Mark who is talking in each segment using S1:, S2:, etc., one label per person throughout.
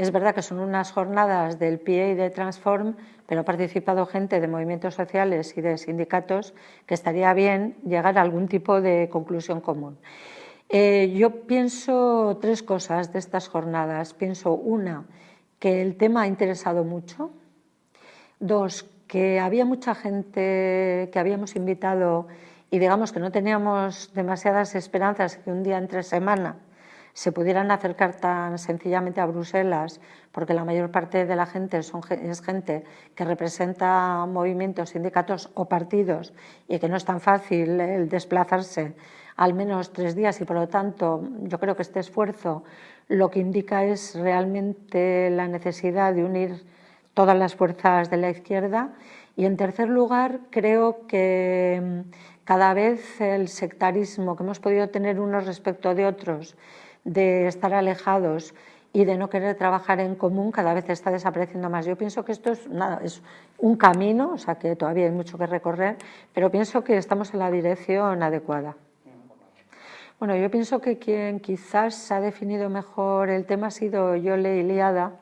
S1: Es verdad que son unas jornadas del PIE y de Transform, pero ha participado gente de movimientos sociales y de sindicatos que estaría bien llegar a algún tipo de conclusión común. Eh, yo pienso tres cosas de estas jornadas. Pienso, una, que el tema ha interesado mucho. Dos, que había mucha gente que habíamos invitado y digamos que no teníamos demasiadas esperanzas que un día entre semana se pudieran acercar tan sencillamente a Bruselas, porque la mayor parte de la gente es gente que representa movimientos, sindicatos o partidos y que no es tan fácil el desplazarse al menos tres días y por lo tanto yo creo que este esfuerzo lo que indica es realmente la necesidad de unir todas las fuerzas de la izquierda. Y en tercer lugar creo que cada vez el sectarismo que hemos podido tener unos respecto de otros, de estar alejados y de no querer trabajar en común, cada vez está desapareciendo más. Yo pienso que esto es, nada, es un camino, o sea que todavía hay mucho que recorrer, pero pienso que estamos en la dirección adecuada. Bueno, yo pienso que quien quizás ha definido mejor el tema ha sido Yole Iliada,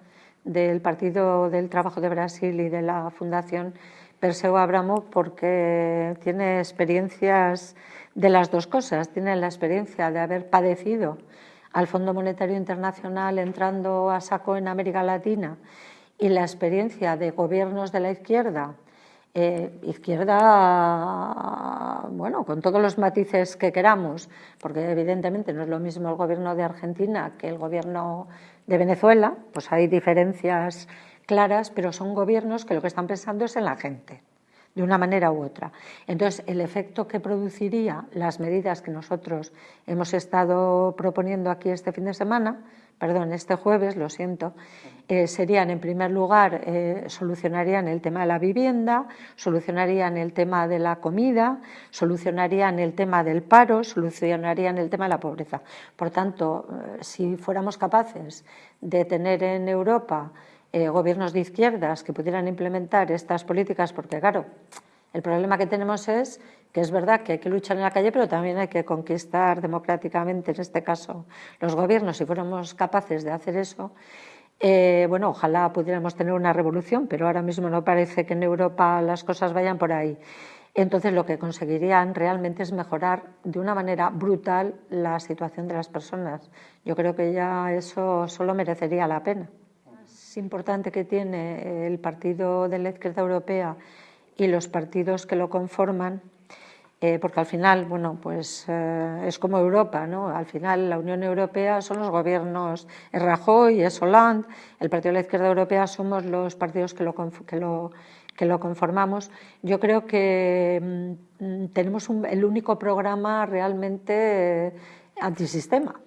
S1: del Partido del Trabajo de Brasil y de la Fundación Perseo Abramo porque tiene experiencias de las dos cosas. Tiene la experiencia de haber padecido al Fondo Monetario Internacional entrando a saco en América Latina y la experiencia de gobiernos de la izquierda, eh, izquierda, bueno, con todos los matices que queramos, porque evidentemente no es lo mismo el gobierno de Argentina que el gobierno de Venezuela, pues hay diferencias claras, pero son gobiernos que lo que están pensando es en la gente, de una manera u otra. Entonces, el efecto que produciría las medidas que nosotros hemos estado proponiendo aquí este fin de semana, perdón, este jueves, lo siento, eh, serían, en primer lugar, eh, solucionarían el tema de la vivienda, solucionarían el tema de la comida, solucionarían el tema del paro, solucionarían el tema de la pobreza. Por tanto, eh, si fuéramos capaces de tener en Europa eh, gobiernos de izquierdas que pudieran implementar estas políticas, porque claro, el problema que tenemos es que es verdad que hay que luchar en la calle, pero también hay que conquistar democráticamente, en este caso, los gobiernos. Si fuéramos capaces de hacer eso, eh, bueno, ojalá pudiéramos tener una revolución, pero ahora mismo no parece que en Europa las cosas vayan por ahí. Entonces, lo que conseguirían realmente es mejorar de una manera brutal la situación de las personas. Yo creo que ya eso solo merecería la pena importante que tiene el Partido de la Izquierda Europea y los partidos que lo conforman, eh, porque al final, bueno, pues eh, es como Europa, ¿no? Al final la Unión Europea son los gobiernos, es Rajoy, es Hollande, el Partido de la Izquierda Europea somos los partidos que lo, que lo, que lo conformamos. Yo creo que mm, tenemos el único programa realmente antisistema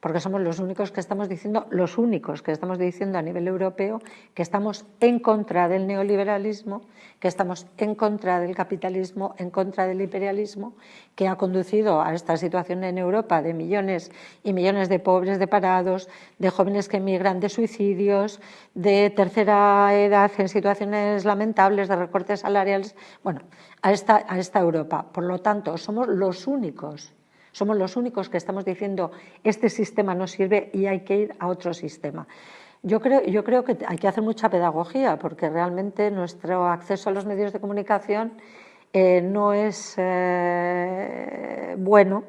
S1: porque somos los únicos que estamos diciendo, los únicos que estamos diciendo a nivel europeo que estamos en contra del neoliberalismo, que estamos en contra del capitalismo, en contra del imperialismo, que ha conducido a esta situación en Europa de millones y millones de pobres, de parados, de jóvenes que emigran, de suicidios, de tercera edad en situaciones lamentables, de recortes salariales, bueno, a esta, a esta Europa. Por lo tanto, somos los únicos somos los únicos que estamos diciendo este sistema no sirve y hay que ir a otro sistema. Yo creo, yo creo que hay que hacer mucha pedagogía porque realmente nuestro acceso a los medios de comunicación eh, no es eh, bueno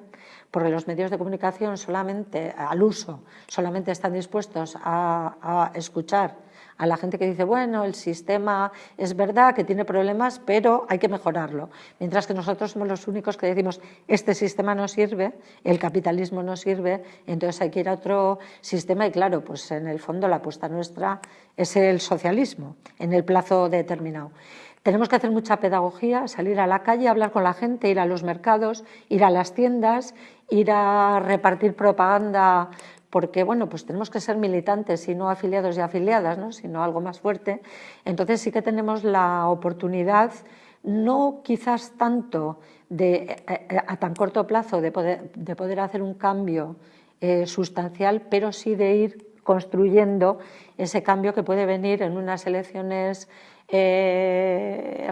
S1: porque los medios de comunicación solamente al uso solamente están dispuestos a, escuchar a la gente que dice, bueno, el sistema es verdad que tiene problemas, pero hay que mejorarlo. Mientras que nosotros somos los únicos que decimos, este sistema no sirve, el capitalismo no sirve, entonces hay que ir a otro sistema y claro, pues en el fondo la apuesta nuestra es el socialismo en el plazo determinado. Tenemos que hacer mucha pedagogía, salir a la calle, hablar con la gente, ir a los mercados, ir a las tiendas, ir a repartir propaganda porque bueno, pues tenemos que ser militantes y no afiliados y afiliadas, ¿no? sino algo más fuerte. Entonces sí que tenemos la oportunidad, no quizás tanto de, eh, eh, a tan corto plazo de poder, de poder hacer un cambio eh, sustancial, pero sí de ir construyendo ese cambio que puede venir en unas elecciones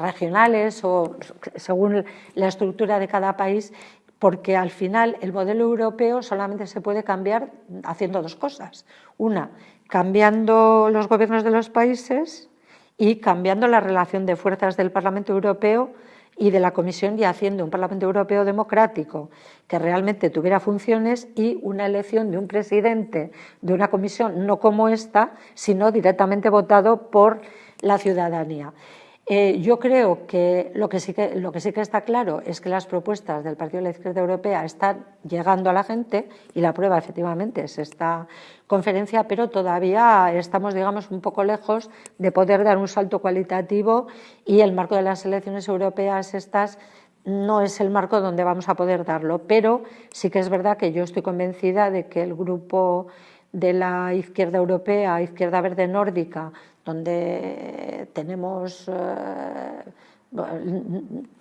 S1: regionales o según la estructura de cada país porque al final el modelo europeo solamente se puede cambiar haciendo dos cosas. Una, cambiando los gobiernos de los países y cambiando la relación de fuerzas del Parlamento Europeo y de la Comisión y haciendo un Parlamento Europeo democrático que realmente tuviera funciones y una elección de un presidente de una comisión no como esta, sino directamente votado por la ciudadanía. Eh, yo creo que lo que, sí que lo que sí que está claro es que las propuestas del Partido de la Izquierda Europea están llegando a la gente y la prueba efectivamente es esta conferencia, pero todavía estamos digamos, un poco lejos de poder dar un salto cualitativo y el marco de las elecciones europeas estas no es el marco donde vamos a poder darlo, pero sí que es verdad que yo estoy convencida de que el grupo de la izquierda europea, izquierda verde nórdica, donde tenemos eh,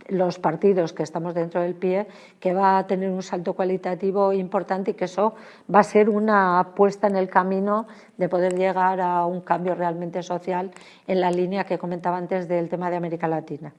S1: los partidos que estamos dentro del PIE, que va a tener un salto cualitativo importante y que eso va a ser una apuesta en el camino de poder llegar a un cambio realmente social en la línea que comentaba antes del tema de América Latina.